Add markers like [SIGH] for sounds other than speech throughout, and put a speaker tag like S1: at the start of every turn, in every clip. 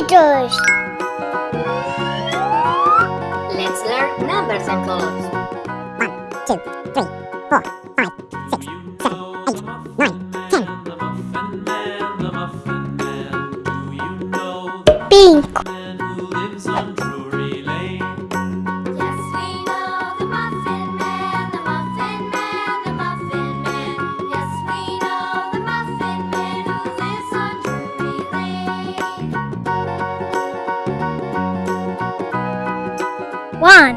S1: meters.
S2: Let's learn numbers and colors.
S3: One, two.
S4: One.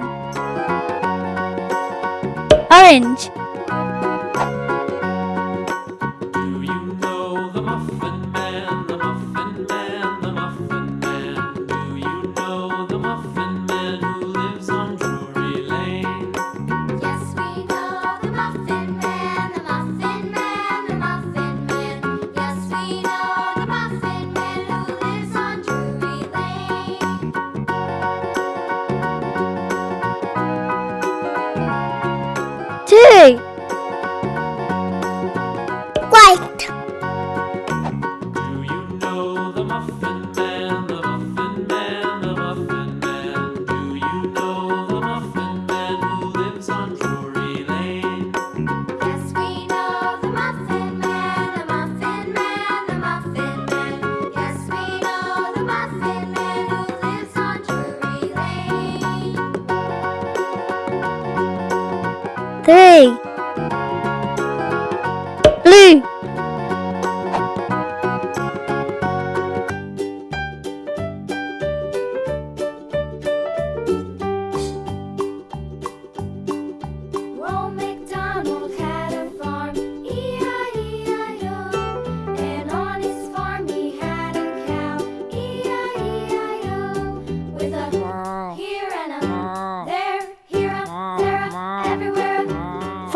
S4: Orange. three blue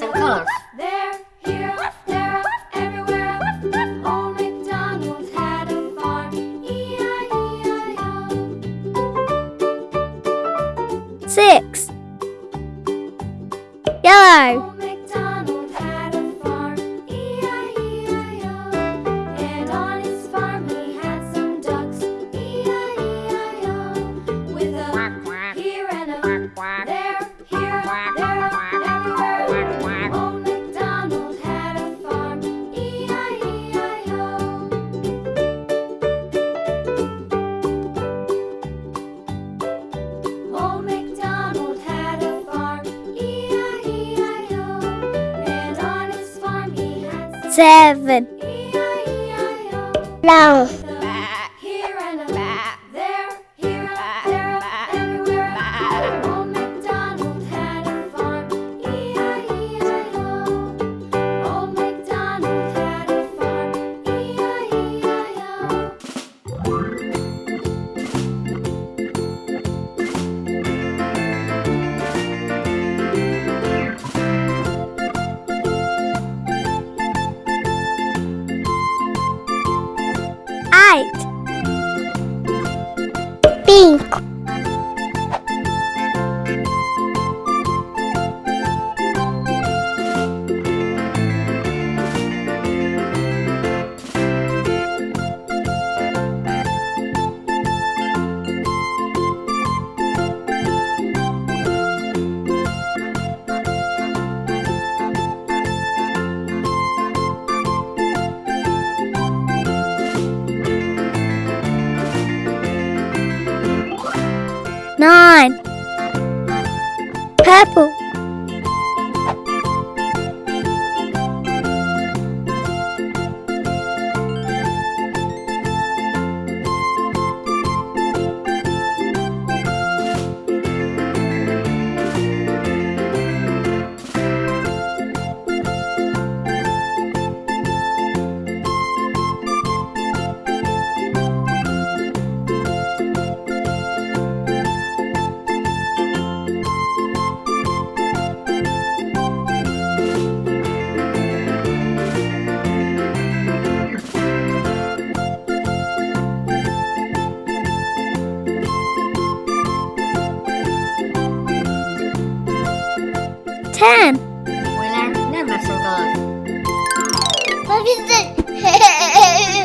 S5: nice and colorful. Here, everywhere. Old had a farm, E-I-E-I-O.
S4: Six. seven.
S1: Now.
S4: nine, purple,
S6: ten.
S2: Winner, never so good.
S1: What is it? [LAUGHS]